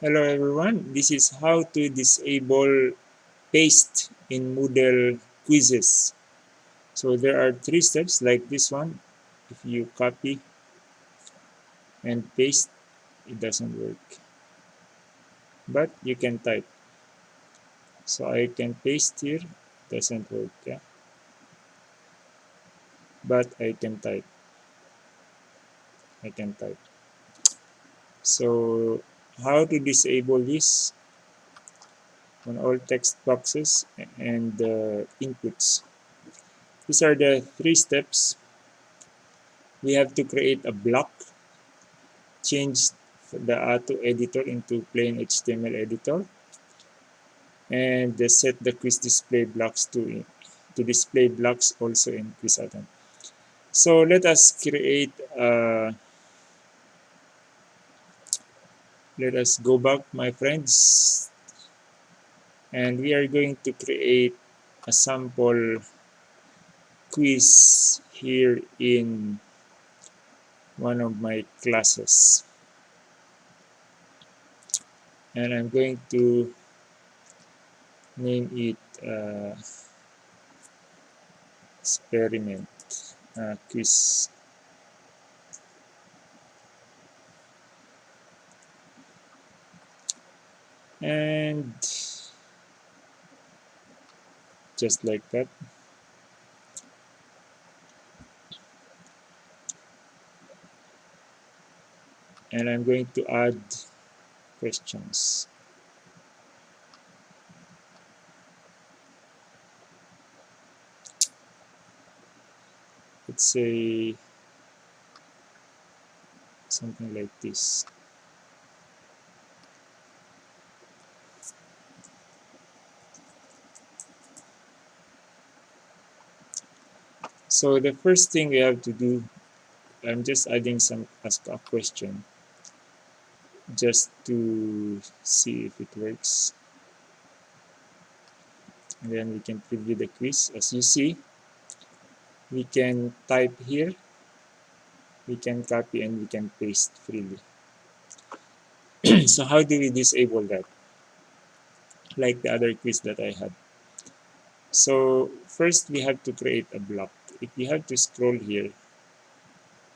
Hello everyone, this is how to disable paste in Moodle quizzes. So there are three steps like this one. If you copy and paste, it doesn't work. But you can type. So I can paste here, doesn't work. Yeah? But I can type. I can type. So how to disable this on all text boxes and uh, inputs. These are the three steps. We have to create a block, change the Atto editor into plain HTML editor, and set the quiz display blocks to, to display blocks also in Quizadon. So let us create a let us go back my friends. And we are going to create a sample quiz here in one of my classes. And I'm going to name it uh, experiment uh, quiz and just like that. And I'm going to add questions. Let's say something like this So the first thing we have to do, I'm just adding some ask a question just to see if it works. And then we can preview the quiz. As you see, we can type here, we can copy and we can paste freely. so how do we disable that? Like the other quiz that I had. So first we have to create a block if you have to scroll here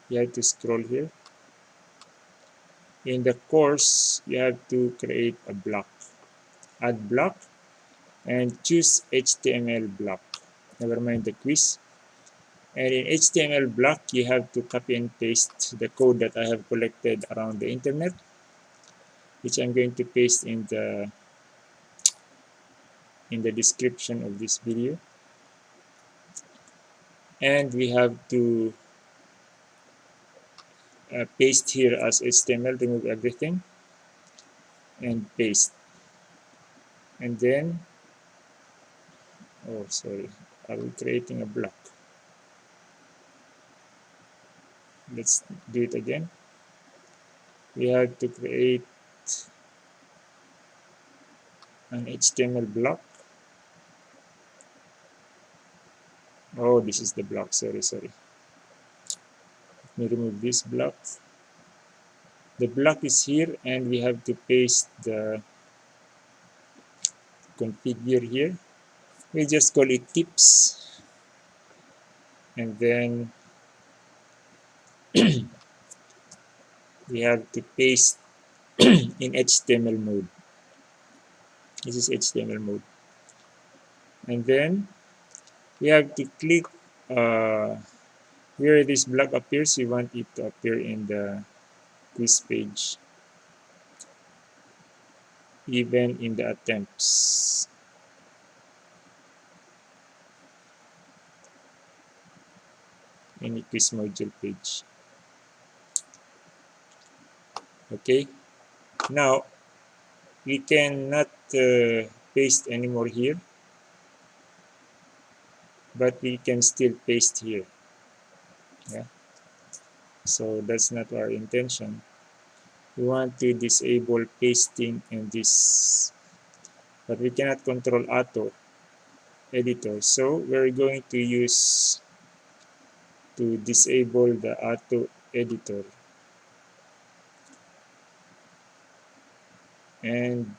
you have to scroll here. In the course you have to create a block. Add block and choose HTML block. Never mind the quiz. And in HTML block you have to copy and paste the code that I have collected around the internet which I'm going to paste in the in the description of this video and we have to uh, paste here as HTML remove everything and paste. And then oh sorry are we creating a block. Let's do it again. We have to create an HTML block oh this is the block. Sorry sorry. Let me remove this block. The block is here and we have to paste the configure here. We just call it tips. And then we have to paste in HTML mode. This is HTML mode. And then we have to click uh, where this block appears. We want it to appear in the quiz page. Even in the attempts. Any quiz module page. Okay. Now we cannot uh, paste anymore here but we can still paste here. Yeah. So that's not our intention. We want to disable pasting in this but we cannot control Atto editor. So we're going to use to disable the Atto editor. And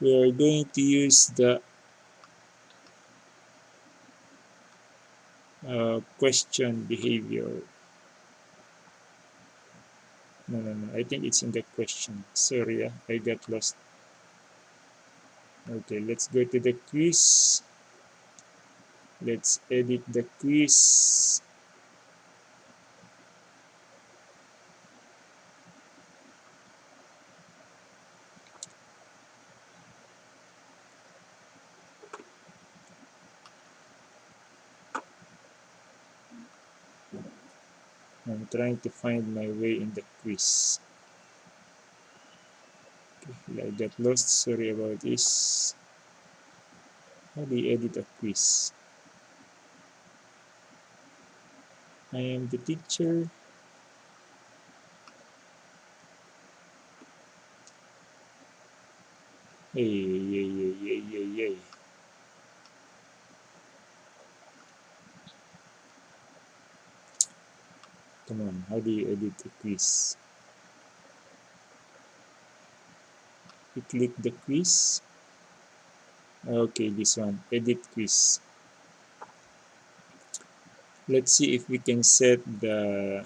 we are going to use the uh, question behavior. No no no. I think it's in the question. Sorry yeah, I got lost. Okay let's go to the quiz. Let's edit the quiz I'm trying to find my way in the quiz. Okay, I got lost. Sorry about this. How do you edit a quiz? I am the teacher. Hey yay come on how do you edit a quiz? You click the quiz? Okay this one edit quiz. Let's see if we can set the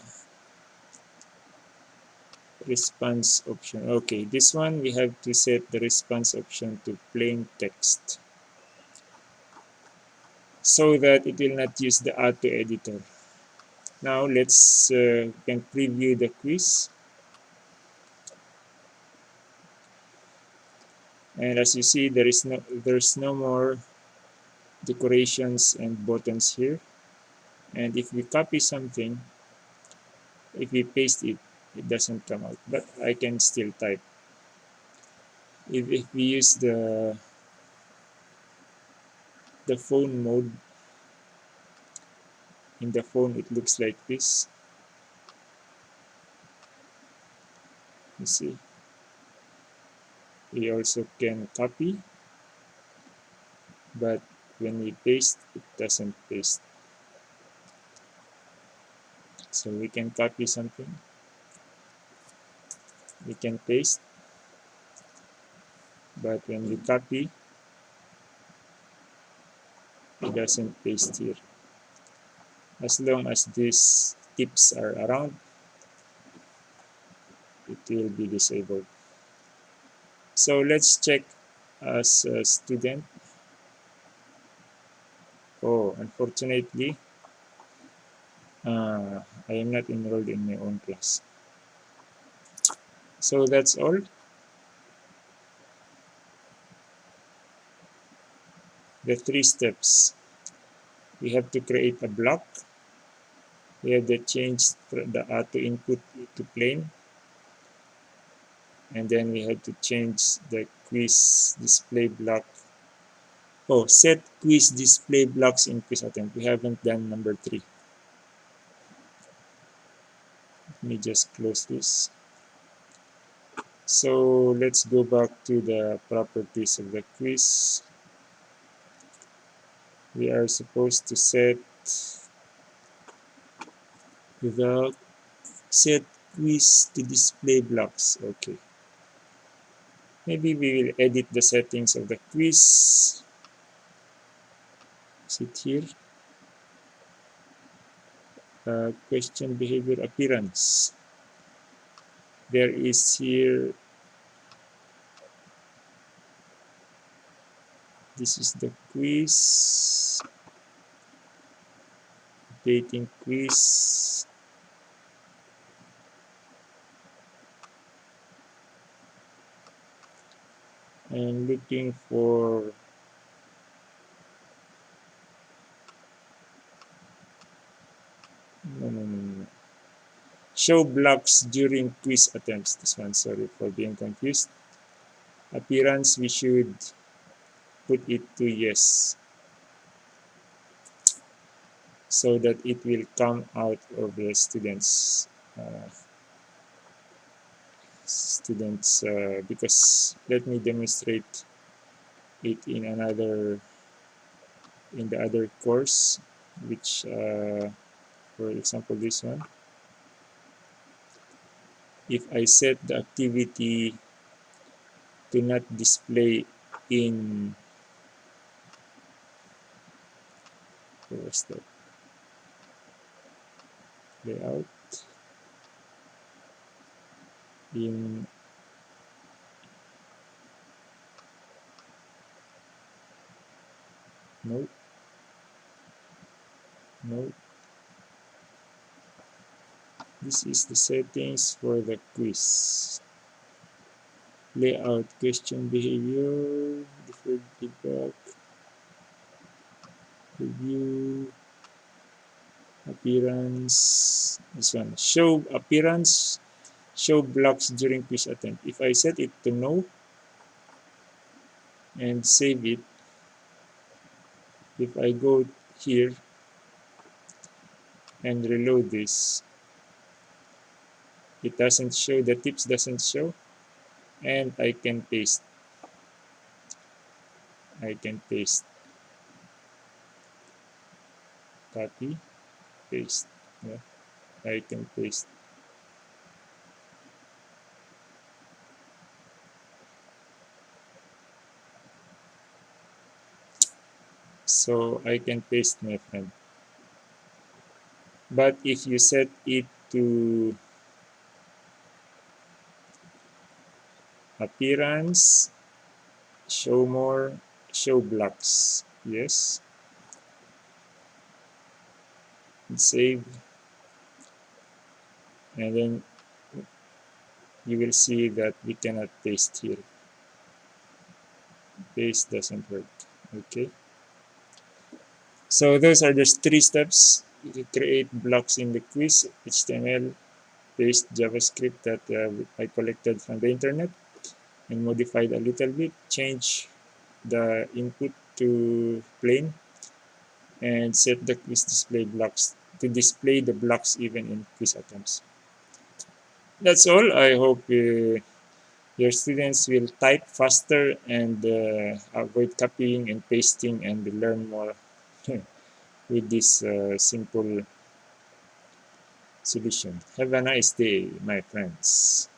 response option. Okay this one we have to set the response option to plain text. So that it will not use the Atto editor now let's uh, can preview the quiz. And as you see, there is no there's no more decorations and buttons here. And if we copy something, if we paste it, it doesn't come out. But I can still type. If, if we use the the phone mode in the phone it looks like this. You see. We also can copy but when we paste it doesn't paste. So we can copy something. We can paste but when we copy it doesn't paste here as long as these tips are around it will be disabled. So let's check as a student. Oh unfortunately uh, I am not enrolled in my own class. So that's all. The three steps. We have to create a block we have to change the auto input to plain and then we have to change the quiz display block. Oh set quiz display blocks in quiz attempt. We haven't done number three. Let me just close this. So let's go back to the properties of the quiz. We are supposed to set without set quiz to display blocks. Okay. Maybe we will edit the settings of the quiz. Sit here? Uh, question behavior appearance. There is here this is the quiz. Dating quiz I'm looking for show blocks during quiz attempts. This one sorry for being confused. Appearance we should put it to yes. So that it will come out of the students uh, students uh, because let me demonstrate it in another in the other course which uh, for example this one. If I set the activity to not display in where's that? Layout in no no this is the settings for the quiz. Layout question behavior deferred feedback review appearance. This one. Show appearance show blocks during push attempt. If I set it to no and save it if I go here and reload this it doesn't show the tips doesn't show and I can paste. I can paste. Copy paste. Yeah I can paste so I can paste my friend. But if you set it to appearance show more show blocks. Yes. And save. And then you will see that we cannot paste here. Paste doesn't work. Okay so those are just three steps you create blocks in the quiz html paste javascript that uh, i collected from the internet and modified a little bit change the input to plain and set the quiz display blocks to display the blocks even in quiz attempts. That's all. I hope uh, your students will type faster and uh, avoid copying and pasting and learn more with this uh, simple solution. Have a nice day, my friends.